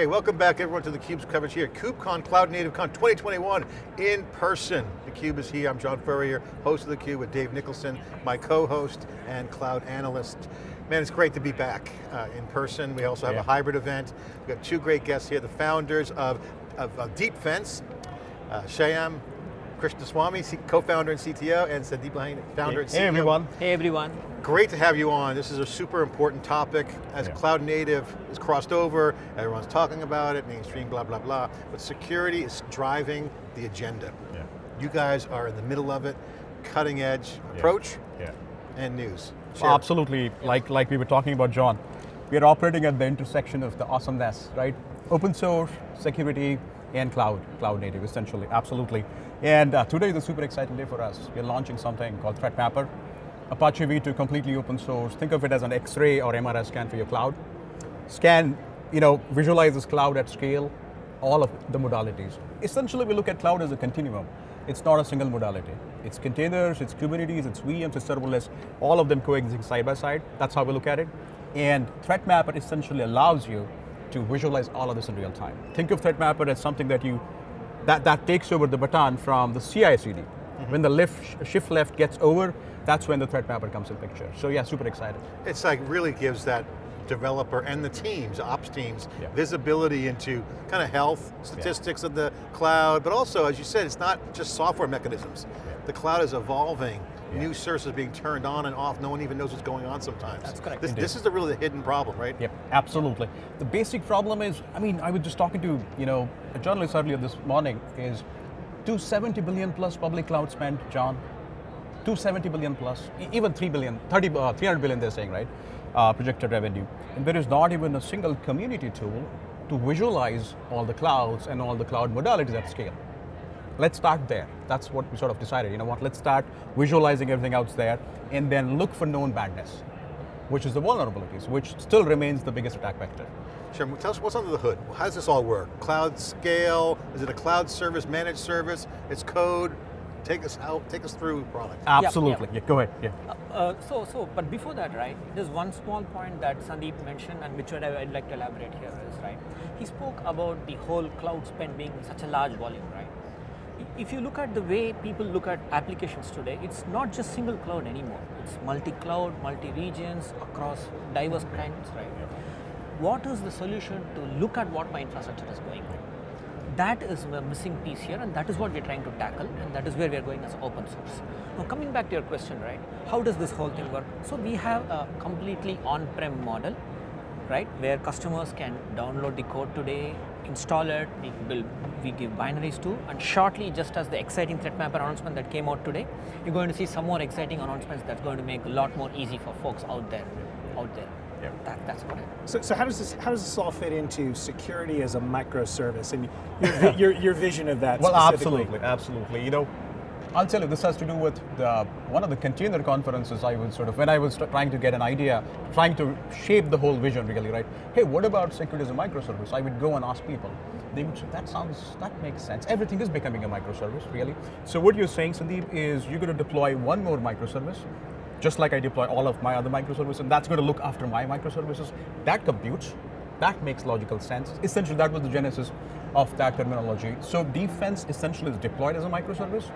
Okay, welcome back everyone to theCUBE's coverage here. KubeCon, CloudNativeCon 2021 in person. theCUBE is here, I'm John Furrier, host of theCUBE with Dave Nicholson, my co-host and cloud analyst. Man, it's great to be back uh, in person. We also have yeah. a hybrid event. We've got two great guests here, the founders of, of, of Deepfence, uh, Shyam Krishnaswamy, co-founder and CTO, and Sandeep Lahane, founder hey, and CEO. Hey everyone. Hey everyone. Great to have you on. This is a super important topic. As yeah. cloud native is crossed over, everyone's talking about it, mainstream, blah, blah, blah. But security is driving the agenda. Yeah. You guys are in the middle of it, cutting edge approach yeah. and news. Well, absolutely, like, like we were talking about, John. We are operating at the intersection of the awesomeness, right? Open source, security, and cloud, cloud native, essentially, absolutely. And uh, today is a super exciting day for us. We're launching something called ThreatMapper. Apache V2 completely open source. Think of it as an X-ray or MRI scan for your cloud. Scan, you know, visualizes cloud at scale, all of the modalities. Essentially, we look at cloud as a continuum. It's not a single modality. It's containers, it's Kubernetes, it's VMs, it's serverless, all of them coexisting side by side. That's how we look at it. And ThreatMapper essentially allows you to visualize all of this in real time. Think of ThreatMapper as something that you that, that takes over the baton from the CI/CD. Mm -hmm. When the lift, shift left gets over, that's when the threat mapper comes in picture. So yeah, super excited. It's like really gives that developer and the teams, ops teams, yeah. visibility into kind of health, statistics yeah. of the cloud, but also, as you said, it's not just software mechanisms. Yeah. The cloud is evolving yeah. new services being turned on and off, no one even knows what's going on sometimes. That's correct. This, this is the really the hidden problem, right? Yep, absolutely. The basic problem is, I mean, I was just talking to, you know, a journalist earlier this morning, is 270 billion plus public cloud spend, John. 270 billion plus, even 3 billion, 30, uh, 300 billion they're saying, right? Uh, projected revenue. And there is not even a single community tool to visualize all the clouds and all the cloud modalities at scale. Let's start there. That's what we sort of decided. You know what, let's start visualizing everything out there and then look for known badness, which is the vulnerabilities, which still remains the biggest attack vector. Sure, tell us what's under the hood. How does this all work? Cloud scale, is it a cloud service, managed service, it's code, take us out, take us through product. Absolutely, yeah, yeah. yeah go ahead, yeah. Uh, uh, so, so, but before that, right, there's one small point that Sandeep mentioned and which I'd like to elaborate here is, right, he spoke about the whole cloud spend being such a large volume, right? If you look at the way people look at applications today, it's not just single cloud anymore. It's multi-cloud, multi-regions, across diverse kinds, right? What is the solution to look at what my infrastructure is going on? That is a missing piece here and that is what we're trying to tackle and that is where we're going as open source. Now coming back to your question, right? How does this whole thing work? So we have a completely on-prem model, right? Where customers can download the code today, install it, we build, we give binaries to, and shortly, just as the exciting threat mapper announcement that came out today, you're going to see some more exciting announcements that's going to make a lot more easy for folks out there, out there. Yeah. That, that's what it is. So, so how does this how does this all fit into security as a microservice and your, your, your vision of that? Well, absolutely, absolutely. You know, I'll tell you, this has to do with the, one of the container conferences I was sort of, when I was trying to get an idea, trying to shape the whole vision really, right? Hey, what about security as a microservice? I would go and ask people. They would say, that sounds, that makes sense. Everything is becoming a microservice, really. So what you're saying, Sandeep, is you're going to deploy one more microservice, just like I deploy all of my other microservices, and that's going to look after my microservices. That computes, that makes logical sense. Essentially, that was the genesis of that terminology. So defense essentially is deployed as a microservice,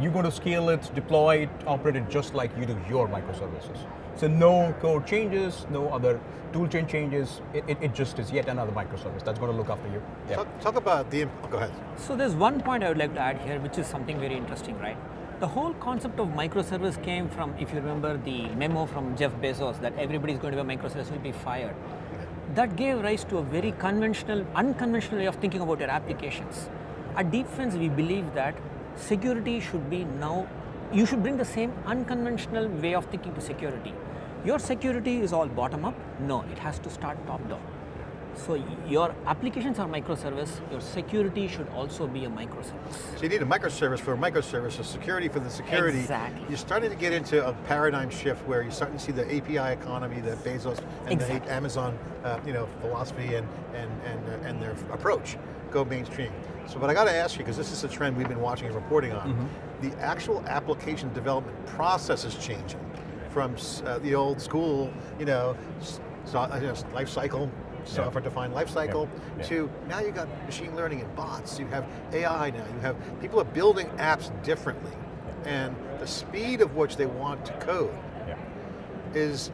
you're going to scale it, deploy it, operate it just like you do your microservices. So no code changes, no other toolchain changes, it, it, it, just is yet another microservice that's going to look after you. Yeah. Talk, talk about the, oh, go ahead. So there's one point I would like to add here, which is something very interesting, right? The whole concept of microservice came from, if you remember the memo from Jeff Bezos that everybody's going to be a microservice will be fired. That gave rise to a very conventional, unconventional way of thinking about your applications. At Deepfence, we believe that security should be now, you should bring the same unconventional way of thinking to security. Your security is all bottom up? No, it has to start top down. So your applications are microservice, your security should also be a microservice. So you need a microservice for a microservice, a security for the security. Exactly. You're starting to get into a paradigm shift where you're starting to see the API economy, the Bezos and exactly. the Amazon uh, you know, philosophy and, and, and, uh, and their approach go mainstream. So but I got to ask you, because this is a trend we've been watching and reporting on, mm -hmm. the actual application development process is changing from uh, the old school, you know, so, uh, life cycle, software-defined lifecycle, Yeah. Yeah. to now you've got machine learning and bots, you have AI now, you have, people are building apps differently. And the speed of which they want to code is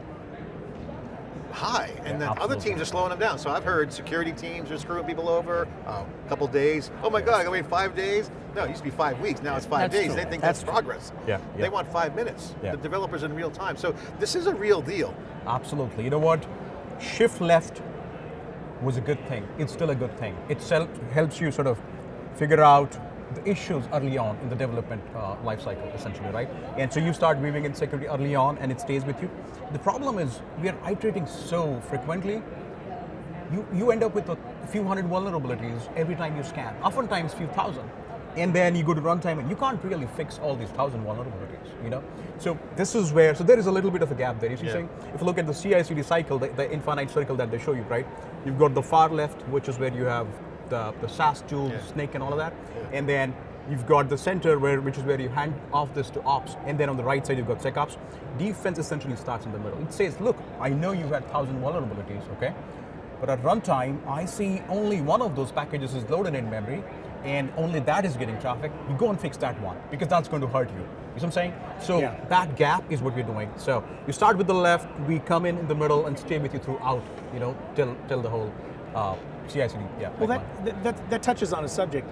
high, and Yeah, then other teams are slowing them down. So I've heard security teams are screwing people over, uh, a couple days. Oh my God, I wait five days? No, it used to be five weeks, now it's five That's days. true. They think That's that's, progress. Yeah, They want five minutes. Yeah. The developers in real time. So this is a real deal. Absolutely. You know what? Shift left was a good thing. It's still a good thing. It helps you sort of figure out the issues early on in the development uh, life cycle, essentially, right? And so you start weaving in security early on and it stays with you. The problem is we are iterating so frequently, you, you end up with a few hundred vulnerabilities every time you scan, oftentimes few thousand. And then you go to runtime and you can't really fix all these thousand vulnerabilities, you know? So this is where, so there is a little bit of a gap there. You see, Yeah. saying, if you look at the CI/CD cycle, the, the infinite circle that they show you, right? You've got the far left, which is where you have the, the SAST tools, Yeah. Snyk and all of that. And then you've got the center, where which is where you hand off this to ops. And then on the right side, you've got SecOps. Defense essentially starts in the middle. It says, look, I know you've had thousand vulnerabilities, okay? But at runtime, I see only one of those packages is loaded in memory, and only that is getting traffic. You go and fix that one, because that's going to hurt you. You see what I'm saying? So Yeah. that gap is what we're doing. So you start with the left, we come in in the middle and stay with you throughout, you know, till till the whole uh, CI/CD. Yeah. Well, that, that, that, that touches on a subject.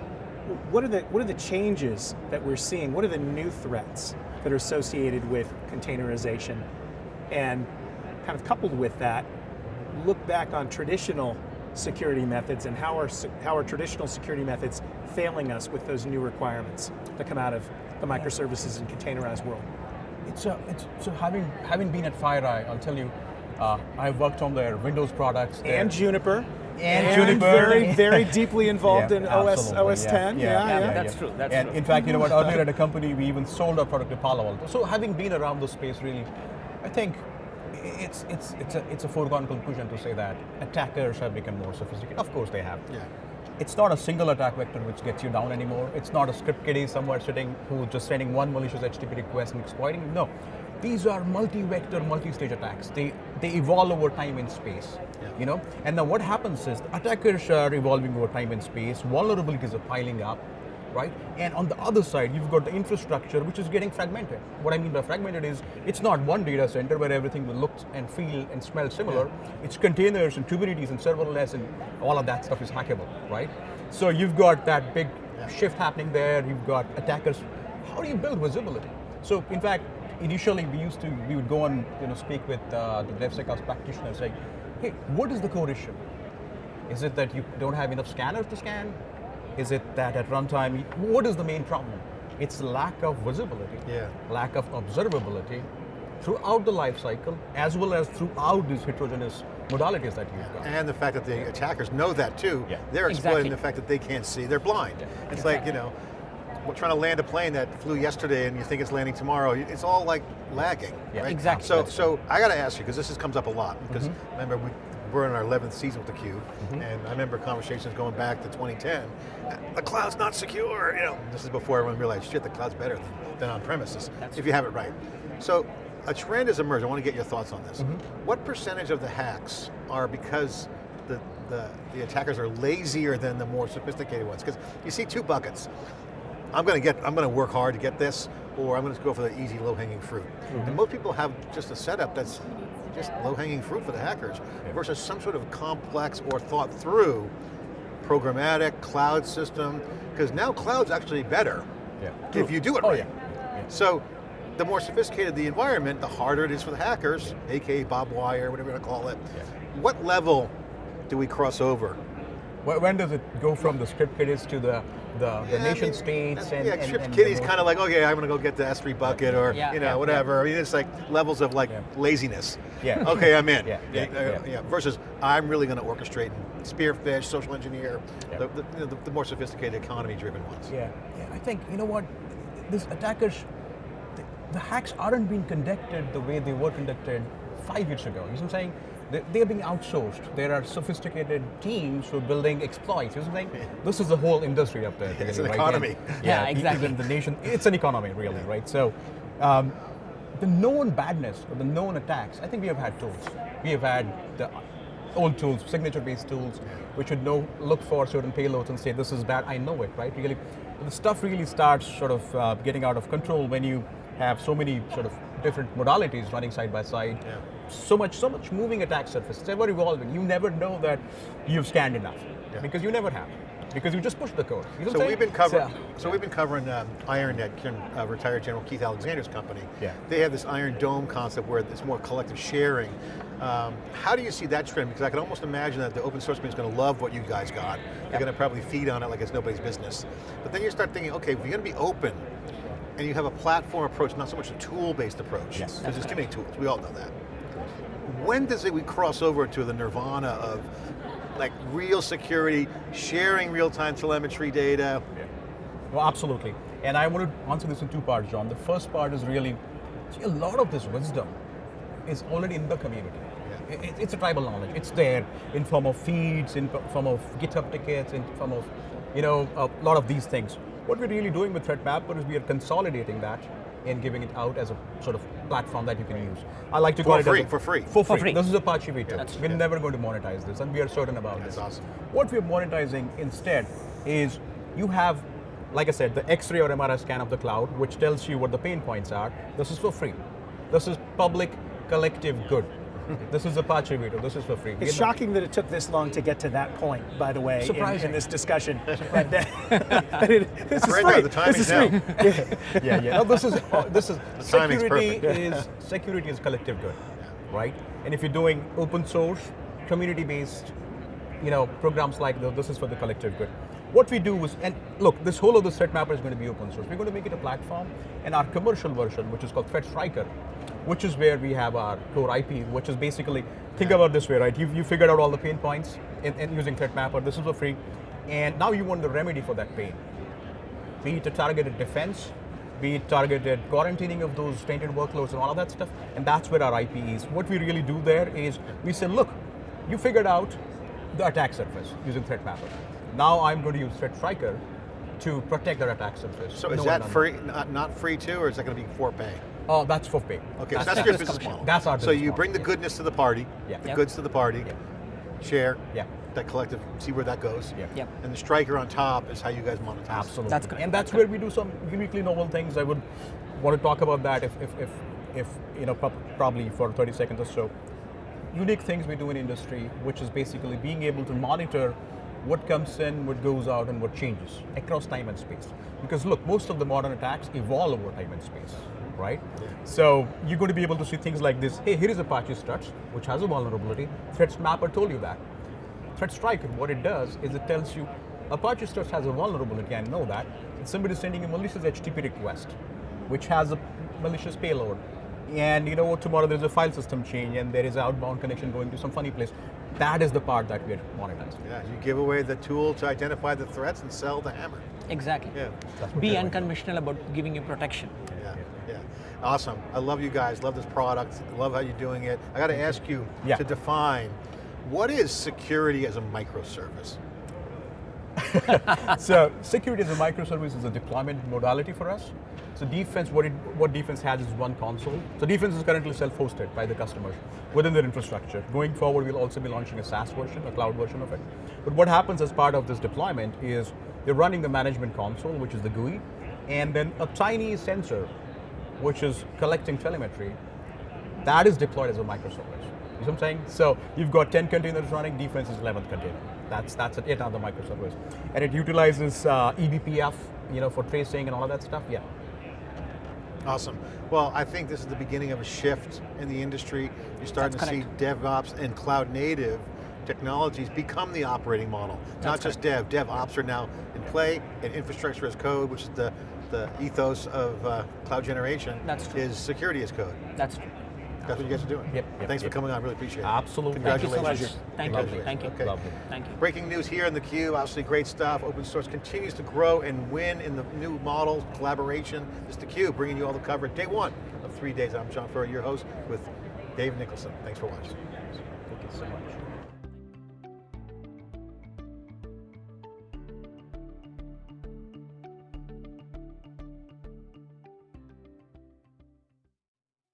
What are, the, what are the changes that we're seeing? What are the new threats that are associated with containerization? And kind of coupled with that, look back on traditional security methods and how are, how are traditional security methods failing us with those new requirements that come out of the microservices and containerized world? It's a, it's so having having been at FireEye, I'll tell you, uh, I've worked on their Windows products their- And Juniper. And Juniper. Very, very deeply involved Yeah, in OS, OS 10. Yeah, Yeah, yeah, yeah. That's true, that's and true. in fact, you know what? Earlier at a company, we even sold our product to Palo Alto. So having been around the space, really, I think it's it's it's a it's a foregone conclusion to say that attackers have become more sophisticated. Of course, they have. Yeah. It's not a single attack vector which gets you down anymore. It's not a script kiddie somewhere sitting who's just sending one malicious HTTP request and exploiting. No, these are multi-vector, multi-stage attacks. They they evolve over time in space. Yeah. You know, and then what happens is attackers are evolving over time in space. Vulnerabilities are piling up, right? And on the other side, you've got the infrastructure which is getting fragmented. What I mean by fragmented is it's not one data center where everything will look and feel and smell similar. It's containers and Kubernetes and serverless and all of that stuff is hackable, right? So you've got that big shift happening there. You've got attackers. How do you build visibility? So in fact, initially we used to we would go and you know speak with uh, the DevSecOps practitioners saying, hey, what is the core issue? Is it that you don't have enough scanners to scan? Is it that at runtime, what is the main problem? It's lack of visibility, Yeah. lack of observability throughout the life cycle, as well as throughout these heterogeneous modalities that you've got. And the fact that the attackers know that too. Yeah. They're exploiting Exactly. the fact that they can't see, they're blind. It's like, you know, trying to land a plane that flew yesterday and you think it's landing tomorrow. It's all like lagging, Yeah. right? Exactly. So, so I got to ask you, because this is, comes up a lot, because Mm-hmm. remember, we, we're in our 11th season with theCUBE, and I remember conversations going back to 2010, the cloud's not secure, you know. This is before everyone realized, shit, the cloud's better than, than on premises, if you have it right. So, a trend has emerged, I want to get your thoughts on this. What percentage of the hacks are because the, the, the attackers are lazier than the more sophisticated ones? Because you see two buckets. I'm going to get, I'm going to work hard to get this, or I'm going to go for the easy low-hanging fruit. And mm-hmm. most people have just a setup that's just low-hanging fruit for the hackers, versus some sort of complex or thought through programmatic cloud system, because now cloud's actually better Yeah. if you do it Oh right. yeah. yeah. So the more sophisticated the environment, the harder it is for the hackers, aka Bob Wire, whatever you want to call it. What level do we cross over? Wh- When does it go from the script kiddies to the the, the Yeah, I nation mean, states and yeah, and, Script and Kitty's the kind of like, okay, I'm going to go get the S3 bucket or Yeah, you know yeah, whatever. I mean, it's like levels of like Yeah. laziness. Yeah. Okay, I'm in. Yeah, yeah, Uh, yeah. Versus I'm really going to orchestrate and spearphish, social engineer, Yeah. the, the, you know, the, the more sophisticated economy-driven ones. Yeah, yeah. I think you know what, these attackers, the, the hacks aren't being conducted the way they were conducted five years ago. You know what I'm saying? They, they're being outsourced. There are sophisticated teams who are building exploits. You know what I'm saying? This is the whole industry up there. It's an right? economy. And, Yeah, e- exactly. Even the nation, it's an economy, really, right? So, um, the known badness or the known attacks. I think we have had tools. We have had the old tools, signature-based tools, which would know, look for certain payloads and say, this is bad, I know it, right? Really, the stuff really starts sort of uh, getting out of control when you have so many sort of different modalities running side by side. Yeah. So much, so much moving attack surface. It's ever evolving. You never know that you've scanned enough Yeah. because you never have. Because you just push the code. You know So we've been covering. So- So we've been covering um, IronNet, Kim, uh, retired General Keith Alexander's company. Yeah. They have this Iron Dome concept where it's more collective sharing. Um, how do you see that trend? Because I can almost imagine that the open source community is going to love what you guys got. They're going to probably feed on it like it's nobody's business. But then you start thinking, okay, if you're going to be open, and you have a platform approach, not so much a tool-based approach. Yes. Because there's too many tools. We all know that. When does it we cross over to the nirvana of like real security, sharing real-time telemetry data? Yeah. Well, absolutely. And I want to answer this in two parts, John. The first part is really, see, a lot of this wisdom is already in the community. Yeah. It- it's a tribal knowledge. It's there in form of feeds, in form of GitHub tickets, in form of, you know, a lot of these things. What we're really doing with ThreatMapper is we are consolidating that and giving it out as a sort of platform that you can use. I like to For call it as free, a- for free. For For free. free. This is Apache V2. That's- we're yeah. never going to monetize this, and we are certain about That's this. awesome. What we're monetizing instead is you have, like I said, the X-ray or MRI scan of the cloud, which tells you what the pain points are. This is for free. This is public collective good. This is Apache V2. This is for free. It's We're shocking that it took this long to get to that point, by the way, in, Surprising. in this discussion. That- that it- this is free. the this is free. yeah, yeah. No, this is oh, this is timing's security is security is collective good, right? And if you're doing open source, community-based, you know, programs like this, this is for the collective good. What we do is, and look, this whole of the threat mapper is going to be open source. We're going to make it a platform, and our commercial version, which is called ThreatStryker, which is where we have our core IP, which is basically think about this way, right? You you figured out all the pain points in, in using ThreatMapper. This is for free, and now you want the remedy for that pain be it a targeted defense, be it targeted quarantining of those tainted workloads and all of that stuff, and that's where our IP is. What we really do there is we say, look, you figured out the attack surface using ThreatMapper. Now I'm going to use ThreatStryker to protect that attack surface. So is that free, not, not free too, or is that going to be for pay? Oh, that's for pay. Okay, so That's- that's your business model. That's our So you model. bring the goodness to the party, Yeah. the Yep. goods to the party, Yeah. share, Yeah. that collective, see where that goes. Yeah. Yep. And the striker on top is how you guys monetize. Absolutely. That's correct. And that's where we do some uniquely novel things. I would want to talk about that if, if, if, if you know, probably for 30 seconds or so. Unique things we do in industry, which is basically being able to monitor what comes in, what goes out, and what changes across time and space. Because look, most of the modern attacks evolve over time and space, right? So you're going to be able to see things like this. Hey, here is Apache Struts, which has a vulnerability. Threats Mapper told you that. ThreatStryker, what it does is it tells you Apache Struts has a vulnerability, I know that. Somebody is sending a malicious HTTP request, which has a malicious payload. And you know what, tomorrow there's a file system change and there is outbound connection going to some funny place. That is the part that we're monetizing. Yeah, you give away the tool to identify the threats and sell the hammer. Exactly. Yeah, Be we're unconventional about giving you protection. yeah, yeah. Awesome. I love you guys, love this product, love how you're doing it. I got to ask you Yeah. to define, what is security as a microservice? so security as a microservice is a deployment modality for us. So defense, what it, what defense has is one console. So defense is currently self-hosted by the customers within their infrastructure. Going forward, we'll also be launching a SaaS version, a cloud version of it. But what happens as part of this deployment is they're running the management console, which is the GUI, and then a tiny sensor, which is collecting telemetry, that is deployed as a microservice. You know what I'm saying? So you've got 10 containers running, defense is 11th container. That's that's it, another microservice. And it utilizes uh, eBPF, you know, for tracing and all of that stuff, yeah. Awesome. Well, I think this is the beginning of a shift in the industry. You're starting That's to see DevOps and cloud native technologies become the operating model. Not That's just dev, DevOps are now in play, and infrastructure as code, which is the, the ethos of uh, cloud generation, That's true. is security as code. That's true. That's what you guys are doing. Yep, yep, Thanks yep. for coming on, really appreciate it. Absolutely. Thank you so Congratulations. much. Thank you. Thank you. Okay. Lovely. Thank you. Breaking news here in the obviously great stuff. Open source continues to grow and win in the new models, collaboration. This is theCUBE, bringing you all the coverage. Day one of three days. I'm John Furrier, your host with Dave Nicholson. Thanks for watching. Thank you so much.